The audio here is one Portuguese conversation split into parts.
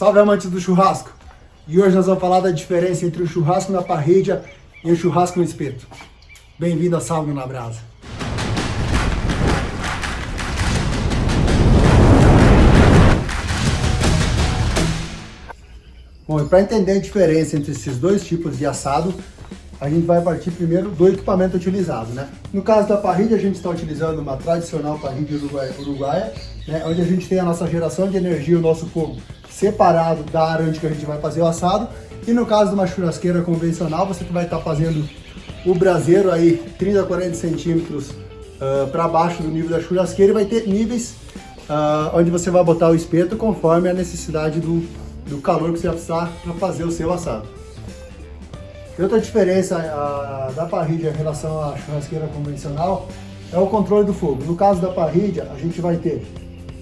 Salve amantes do churrasco! E hoje nós vamos falar da diferença entre o churrasco na parrilha e o churrasco no espeto. Bem-vindo a Salve na Brasa! Bom, e para entender a diferença entre esses dois tipos de assado, a gente vai partir primeiro do equipamento utilizado, né? No caso da parrilha, a gente está utilizando uma tradicional parrilha uruguaia, uruguaia né? onde a gente tem a nossa geração de energia, o nosso fogo separado da área onde a gente vai fazer o assado. E no caso de uma churrasqueira convencional, você vai estar tá fazendo o braseiro aí 30 a 40 centímetros uh, para baixo do nível da churrasqueira e vai ter níveis uh, onde você vai botar o espeto conforme a necessidade do, do calor que você vai precisar para fazer o seu assado. Outra diferença a, da parrilha em relação à churrasqueira convencional é o controle do fogo. No caso da parrilha, a gente vai ter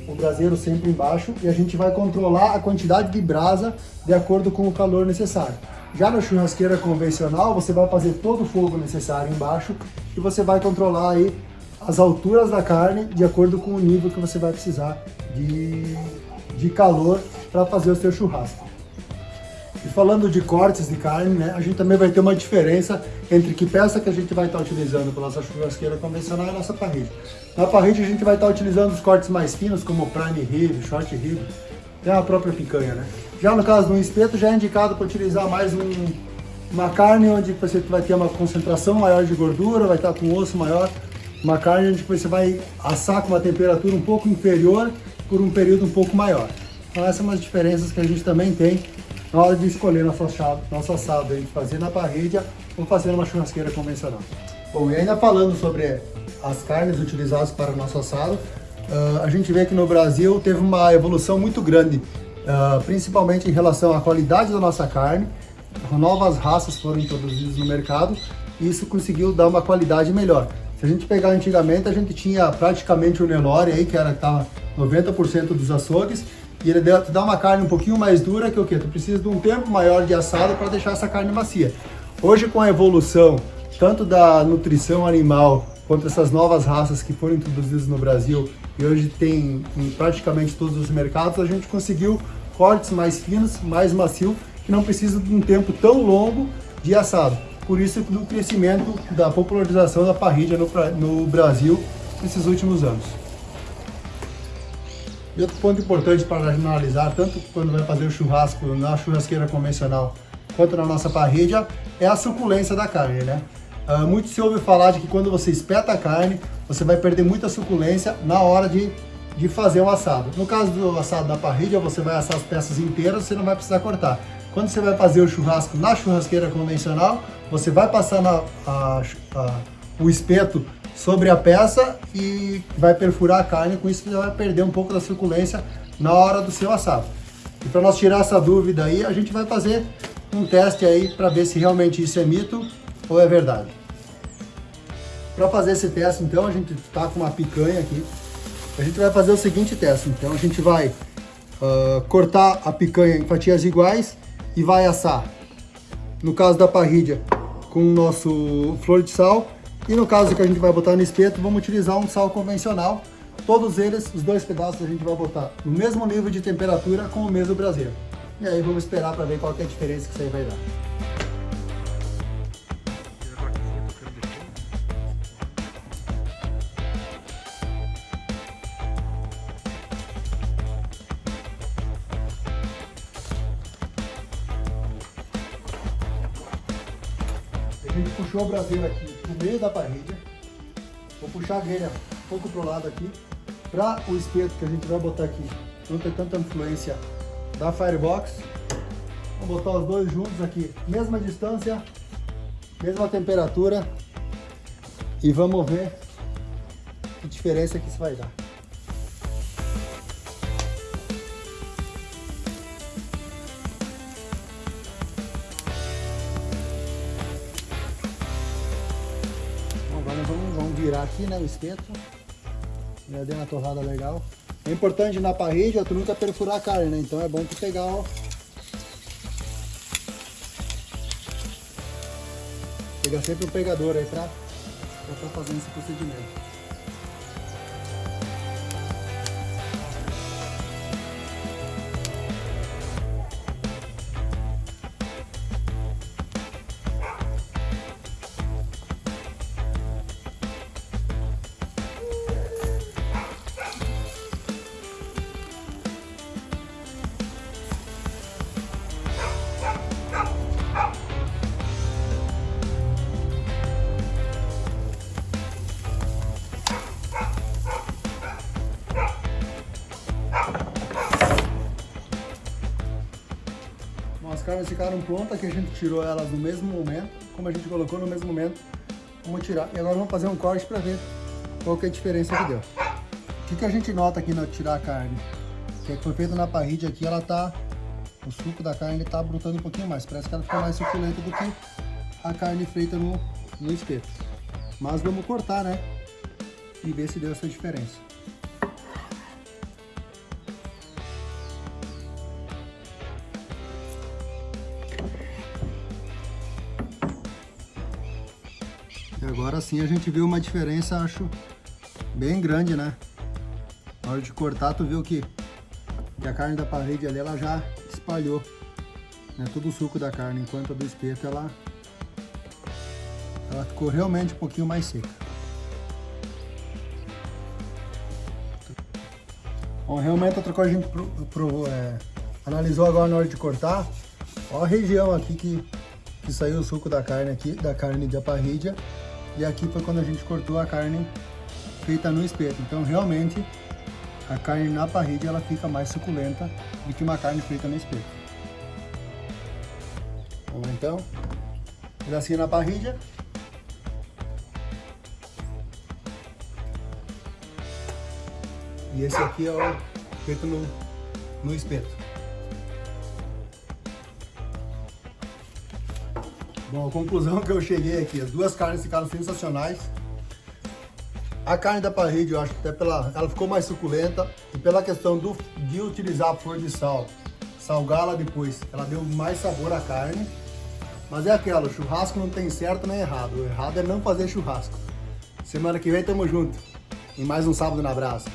o braseiro sempre embaixo e a gente vai controlar a quantidade de brasa de acordo com o calor necessário. Já na churrasqueira convencional, você vai fazer todo o fogo necessário embaixo e você vai controlar aí as alturas da carne de acordo com o nível que você vai precisar de, de calor para fazer o seu churrasco. E falando de cortes de carne, né, a gente também vai ter uma diferença entre que peça que a gente vai estar utilizando para nossa churrasqueira convencional e a nossa parrilha. Na parrilha a gente vai estar utilizando os cortes mais finos, como prime rib, short rib, até a própria picanha, né? Já no caso do espeto, já é indicado para utilizar mais um, uma carne onde você vai ter uma concentração maior de gordura, vai estar com osso maior, uma carne onde você vai assar com uma temperatura um pouco inferior por um período um pouco maior. Então essas são as diferenças que a gente também tem na hora de escolher nosso assado, nosso assado de fazer na parrilha ou fazer numa churrasqueira convencional. Bom, e ainda falando sobre as carnes utilizadas para o nosso assado, uh, a gente vê que no Brasil teve uma evolução muito grande, uh, principalmente em relação à qualidade da nossa carne, novas raças foram introduzidas no mercado e isso conseguiu dar uma qualidade melhor. Se a gente pegar antigamente, a gente tinha praticamente o Nelore aí, que era 90% dos açougues, e ele dá uma carne um pouquinho mais dura que o que? Tu precisa de um tempo maior de assado para deixar essa carne macia. Hoje com a evolução tanto da nutrição animal quanto essas novas raças que foram introduzidas no Brasil e hoje tem em praticamente todos os mercados, a gente conseguiu cortes mais finos, mais macio, que não precisa de um tempo tão longo de assado. Por isso do crescimento da popularização da parrilha no, no Brasil nesses últimos anos. E outro ponto importante para analisar, tanto quando vai fazer o churrasco na churrasqueira convencional, quanto na nossa parrilha, é a suculência da carne, né? Uh, muito se ouve falar de que quando você espeta a carne, você vai perder muita suculência na hora de, de fazer o assado. No caso do assado da parrilha, você vai assar as peças inteiras, você não vai precisar cortar. Quando você vai fazer o churrasco na churrasqueira convencional, você vai passar na, a, a, o espeto sobre a peça e vai perfurar a carne, com isso você vai perder um pouco da suculência na hora do seu assado. E para nós tirar essa dúvida aí, a gente vai fazer um teste aí para ver se realmente isso é mito ou é verdade. Para fazer esse teste, então, a gente está com uma picanha aqui. A gente vai fazer o seguinte teste. Então, a gente vai uh, cortar a picanha em fatias iguais e vai assar. No caso da parrilha, com o nosso flor de sal e no caso que a gente vai botar no espeto, vamos utilizar um sal convencional. Todos eles, os dois pedaços, a gente vai botar no mesmo nível de temperatura com o mesmo braseiro. E aí vamos esperar para ver qual é a diferença que isso aí vai dar. A gente puxou o braseiro aqui no meio da parrilha. Vou puxar a grelha um pouco pro lado aqui, para o espeto que a gente vai botar aqui não ter tanta influência da Firebox. Vamos botar os dois juntos aqui, mesma distância, mesma temperatura e vamos ver que diferença que isso vai dar. Virar aqui, né, o espeto. Já deu uma torrada legal. É importante na parrilha tu nunca perfurar a carne, né? Então é bom tu pegar, ó. Pegar sempre um pegador aí pra, pra fazendo esse procedimento. Carnes ficaram prontas, que a gente tirou elas no mesmo momento, como a gente colocou no mesmo momento, vamos tirar. E agora vamos fazer um corte para ver qual que é a diferença que deu. O que, que a gente nota aqui no tirar a carne? Que foi feito na parrilha aqui, ela tá, o suco da carne tá brotando um pouquinho mais, parece que ela ficou mais suculenta do que a carne feita no, no espeto. Mas vamos cortar, né? E ver se deu essa diferença. E agora sim a gente viu uma diferença, acho, bem grande, né? Na hora de cortar, tu viu que, que a carne da parede ali, ela já espalhou né, todo o suco da carne, enquanto a do espeto, ela, ela ficou realmente um pouquinho mais seca. Bom, realmente outra coisa a gente provou, é, analisou agora na hora de cortar, ó a região aqui que, que saiu o suco da carne aqui, da carne de parrilha, e aqui foi quando a gente cortou a carne feita no espeto. Então realmente a carne na parrilha ela fica mais suculenta do que uma carne feita no espeto. Vamos então, pedacinho na parrilha. E esse aqui é o feito no, no espeto. Bom, a conclusão que eu cheguei aqui, as duas carnes ficaram sensacionais. A carne da parrilha, eu acho que até pela, ela ficou mais suculenta e pela questão do, de utilizar a flor de sal, salgá-la depois, ela deu mais sabor à carne. Mas é aquela, churrasco não tem certo nem errado, o errado é não fazer churrasco. Semana que vem tamo junto, em mais um Sábado na Brasa.